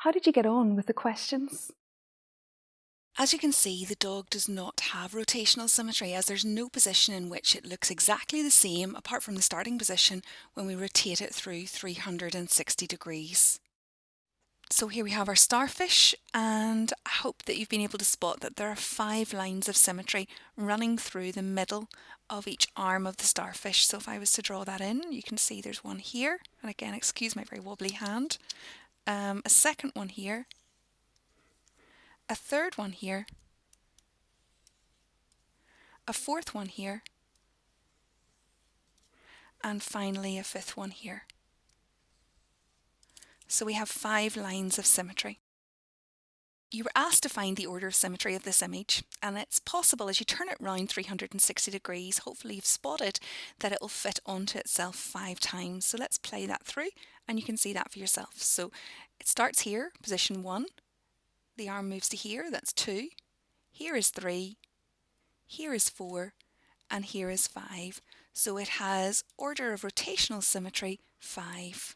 How did you get on with the questions? As you can see, the dog does not have rotational symmetry as there's no position in which it looks exactly the same apart from the starting position when we rotate it through 360 degrees. So here we have our starfish and I hope that you've been able to spot that there are five lines of symmetry running through the middle of each arm of the starfish. So if I was to draw that in, you can see there's one here, and again, excuse my very wobbly hand, um, a second one here, a third one here, a fourth one here, and finally a fifth one here. So we have five lines of symmetry. You were asked to find the order of symmetry of this image and it's possible as you turn it round 360 degrees hopefully you've spotted that it will fit onto itself five times. So let's play that through and you can see that for yourself. So it starts here, position one, the arm moves to here, that's two, here is three, here is four and here is five. So it has order of rotational symmetry five.